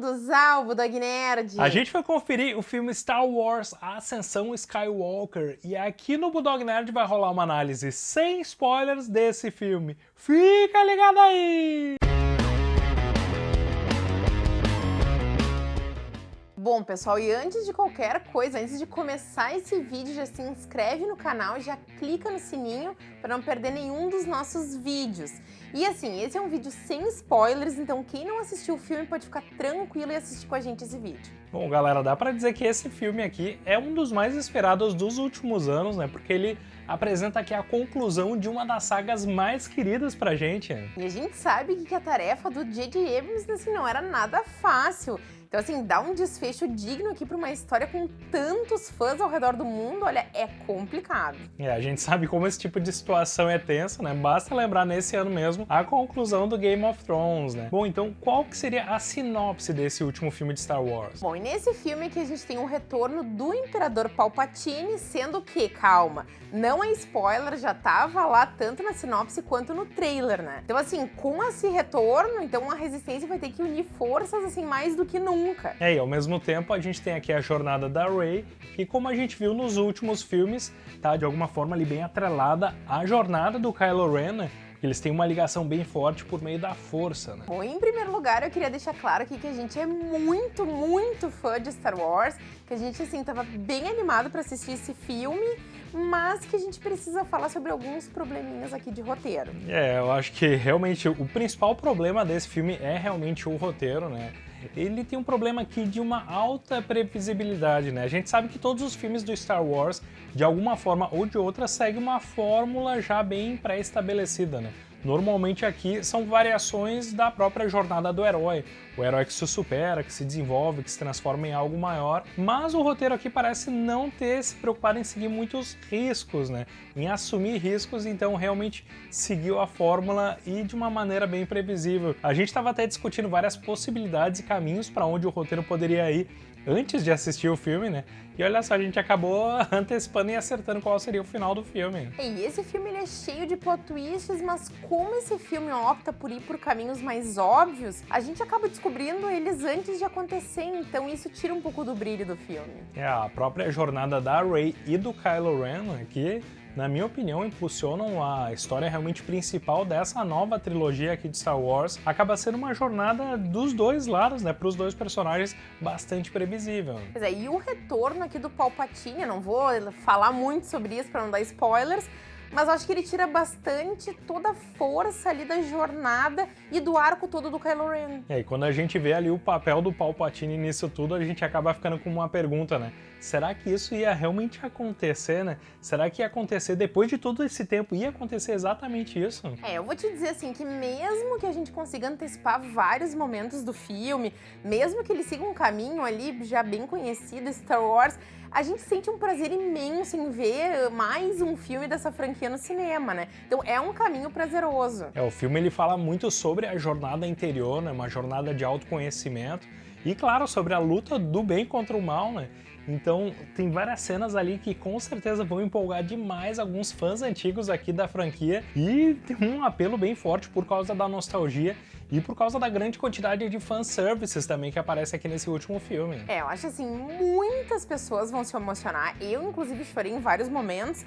bem-vindos ao Budog Nerd! A gente foi conferir o filme Star Wars Ascensão Skywalker e aqui no Budog Nerd vai rolar uma análise sem spoilers desse filme. Fica ligado aí! Bom, pessoal, e antes de qualquer coisa, antes de começar esse vídeo, já se inscreve no canal e já clica no sininho para não perder nenhum dos nossos vídeos. E assim, esse é um vídeo sem spoilers, então quem não assistiu o filme pode ficar tranquilo e assistir com a gente esse vídeo. Bom, galera, dá pra dizer que esse filme aqui é um dos mais esperados dos últimos anos, né? Porque ele apresenta aqui a conclusão de uma das sagas mais queridas pra gente. E a gente sabe que a tarefa do J.J. Abrams, assim, não era nada fácil. Então, assim, dar um desfecho digno aqui para uma história com tantos fãs ao redor do mundo, olha, é complicado. É, a gente sabe como esse tipo de situação é tensa, né? Basta lembrar nesse ano mesmo a conclusão do Game of Thrones, né? Bom, então qual que seria a sinopse desse último filme de Star Wars? Bom, e nesse filme que a gente tem um retorno do Imperador Palpatine, sendo que, calma, não é spoiler, já tava lá tanto na sinopse quanto no trailer, né? Então, assim, com esse retorno, então a Resistência vai ter que unir forças, assim, mais do que nunca nunca. É, e ao mesmo tempo a gente tem aqui a jornada da Rey, que como a gente viu nos últimos filmes, tá de alguma forma ali bem atrelada à jornada do Kylo Ren, né? Eles têm uma ligação bem forte por meio da força, né? Bom, em primeiro lugar, eu queria deixar claro aqui que a gente é muito, muito fã de Star Wars, que a gente, assim, tava bem animado para assistir esse filme, mas que a gente precisa falar sobre alguns probleminhas aqui de roteiro. É, eu acho que realmente o principal problema desse filme é realmente o roteiro, né? Ele tem um problema aqui de uma alta previsibilidade, né? A gente sabe que todos os filmes do Star Wars, de alguma forma ou de outra, seguem uma fórmula já bem pré-estabelecida, né? Normalmente aqui são variações da própria jornada do herói. O herói que se supera, que se desenvolve, que se transforma em algo maior. Mas o roteiro aqui parece não ter se preocupado em seguir muitos riscos, né? Em assumir riscos, então realmente seguiu a fórmula e de uma maneira bem previsível. A gente estava até discutindo várias possibilidades e caminhos para onde o roteiro poderia ir antes de assistir o filme, né? E olha só, a gente acabou antecipando e acertando qual seria o final do filme. E esse filme é cheio de plot twists, mas como esse filme opta por ir por caminhos mais óbvios, a gente acaba descobrindo eles antes de acontecer, então isso tira um pouco do brilho do filme. É, a própria jornada da Rey e do Kylo Ren, que na minha opinião, impulsionam a história realmente principal dessa nova trilogia aqui de Star Wars. Acaba sendo uma jornada dos dois lados, né, para os dois personagens, bastante previsível. Pois é, e o retorno aqui do Palpatine, não vou falar muito sobre isso para não dar spoilers, mas acho que ele tira bastante toda a força ali da jornada e do arco todo do Kylo Ren. É, e quando a gente vê ali o papel do Palpatine nisso tudo, a gente acaba ficando com uma pergunta, né? Será que isso ia realmente acontecer, né? Será que ia acontecer depois de todo esse tempo? Ia acontecer exatamente isso? É, eu vou te dizer assim, que mesmo que a gente consiga antecipar vários momentos do filme, mesmo que ele siga um caminho ali já bem conhecido, Star Wars, a gente sente um prazer imenso em ver mais um filme dessa franquia no cinema, né? Então é um caminho prazeroso. É, o filme ele fala muito sobre a jornada interior, né? Uma jornada de autoconhecimento e, claro, sobre a luta do bem contra o mal, né? Então tem várias cenas ali que com certeza vão empolgar demais alguns fãs antigos aqui da franquia e tem um apelo bem forte por causa da nostalgia e por causa da grande quantidade de fanservices também que aparece aqui nesse último filme. É, eu acho assim, muitas pessoas vão se emocionar. Eu, inclusive, chorei em vários momentos,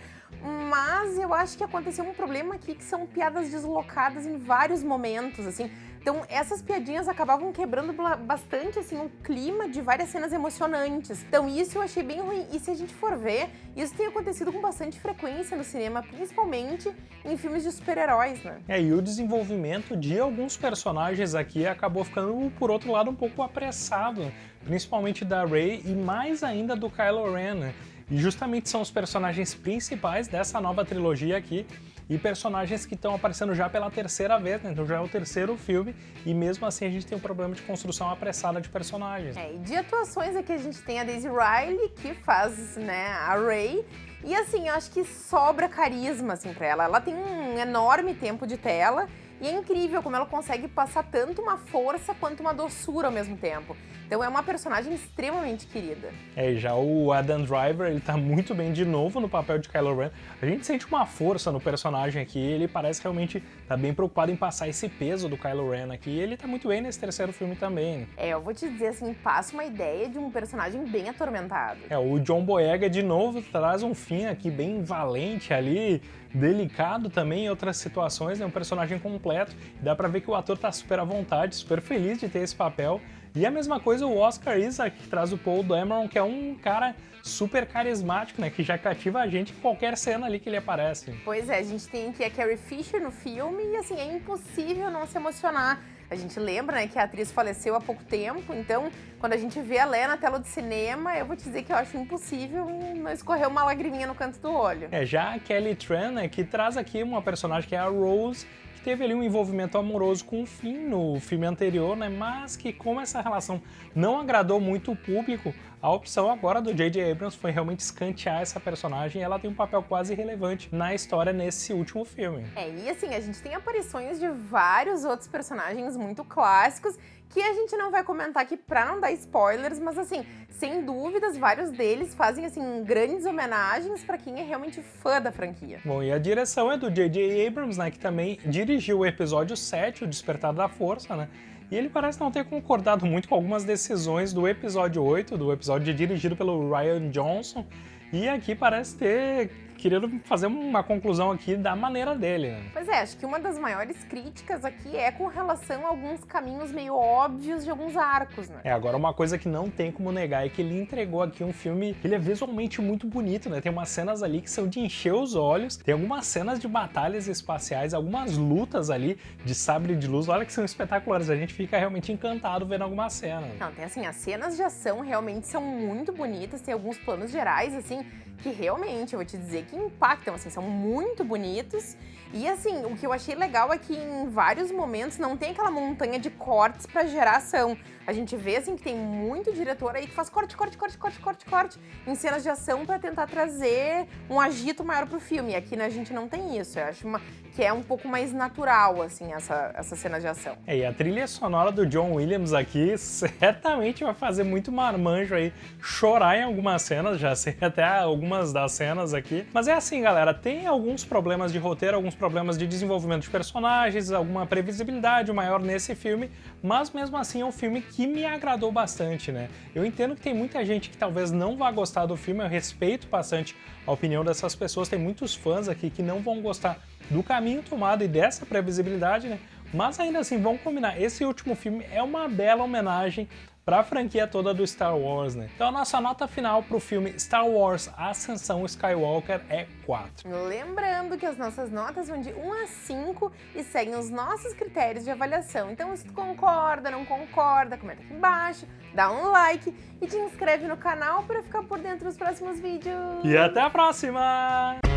mas eu acho que aconteceu um problema aqui que são piadas deslocadas em vários momentos, assim. Então, essas piadinhas acabavam quebrando bastante, assim, o clima de várias cenas emocionantes. Então, isso eu achei bem ruim. E se a gente for ver, isso tem acontecido com bastante frequência no cinema, principalmente em filmes de super-heróis, né? É, e o desenvolvimento de alguns personagens aqui acabou ficando, por outro lado, um pouco apressado. Principalmente da Rey e mais ainda do Kylo Ren, né? E justamente são os personagens principais dessa nova trilogia aqui e personagens que estão aparecendo já pela terceira vez, né? então já é o terceiro filme e mesmo assim a gente tem um problema de construção apressada de personagens. É, e de atuações aqui a gente tem a Daisy Riley, que faz né, a Rey, e assim, eu acho que sobra carisma assim, pra ela. Ela tem um enorme tempo de tela E é incrível como ela consegue passar tanto uma força quanto uma doçura ao mesmo tempo. Então é uma personagem extremamente querida. É, já o Adam Driver, ele tá muito bem de novo no papel de Kylo Ren. A gente sente uma força no personagem aqui, ele parece realmente tá bem preocupado em passar esse peso do Kylo Ren aqui, e ele tá muito bem nesse terceiro filme também. É, eu vou te dizer assim, passa uma ideia de um personagem bem atormentado. É, o John Boyega de novo traz um fim aqui bem valente ali, delicado também em outras situações, é né? um personagem completo. Dá pra ver que o ator tá super à vontade, super feliz de ter esse papel. E a mesma coisa o Oscar Isaac, que traz o Paul Dameron, que é um cara super carismático, né? Que já cativa a gente em qualquer cena ali que ele aparece. Pois é, a gente tem aqui a Carrie Fisher no filme e assim, é impossível não se emocionar. A gente lembra né, que a atriz faleceu há pouco tempo, então quando a gente vê a Lé na tela de cinema, eu vou te dizer que eu acho impossível não escorrer uma lagriminha no canto do olho. É, já a Kelly Tran, né, que traz aqui uma personagem que é a Rose, teve ali um envolvimento amoroso com o Finn no filme anterior, né? Mas que como essa relação não agradou muito o público, a opção agora do J.J. Abrams foi realmente escantear essa personagem e ela tem um papel quase relevante na história nesse último filme. É, e assim, a gente tem aparições de vários outros personagens muito clássicos que a gente não vai comentar aqui pra não dar spoilers, mas assim, sem dúvidas, vários deles fazem assim grandes homenagens para quem é realmente fã da franquia. Bom, e a direção é do J.J. Abrams, né, que também dirigiu o episódio 7, O Despertar da Força, né? E ele parece não ter concordado muito com algumas decisões do episódio 8, do episódio dirigido pelo Ryan Johnson, e aqui parece ter querendo fazer uma conclusão aqui da maneira dele. Né? Pois é, acho que uma das maiores críticas aqui é com relação a alguns caminhos meio óbvios de alguns arcos, né? É, agora uma coisa que não tem como negar é que ele entregou aqui um filme, ele é visualmente muito bonito, né? Tem umas cenas ali que são de encher os olhos, tem algumas cenas de batalhas espaciais, algumas lutas ali de sabre de luz, olha que são espetaculares, a gente fica realmente encantado vendo algumas cenas. Não, tem assim, as cenas de ação realmente são muito bonitas, tem alguns planos gerais, assim, que realmente, eu vou te dizer, que impactam, assim, são muito bonitos. E assim, o que eu achei legal é que em vários momentos não tem aquela montanha de cortes para gerar ação. A gente vê assim que tem muito diretor aí que faz corte, corte, corte, corte, corte, corte em cenas de ação para tentar trazer um agito maior pro filme. Aqui né, a gente não tem isso. Eu acho uma, que é um pouco mais natural, assim, essa, essa cena de ação. É, e a trilha sonora do John Williams aqui certamente vai fazer muito marmanjo aí chorar em algumas cenas, já sei até algumas das cenas aqui. Mas é assim, galera, tem alguns problemas de roteiro, alguns problemas de desenvolvimento de personagens, alguma previsibilidade maior nesse filme, mas mesmo assim é um filme que me agradou bastante, né? Eu entendo que tem muita gente que talvez não vá gostar do filme, eu respeito bastante a opinião dessas pessoas, tem muitos fãs aqui que não vão gostar do caminho tomado e dessa previsibilidade, né? Mas ainda assim, vamos combinar, esse último filme é uma bela homenagem para a franquia toda do Star Wars, né? Então a nossa nota final para o filme Star Wars Ascensão Skywalker é 4. Lembrando que as nossas notas vão de 1 a 5 e seguem os nossos critérios de avaliação. Então se tu concorda, não concorda, comenta aqui embaixo, dá um like e te inscreve no canal para ficar por dentro dos próximos vídeos. E até a próxima!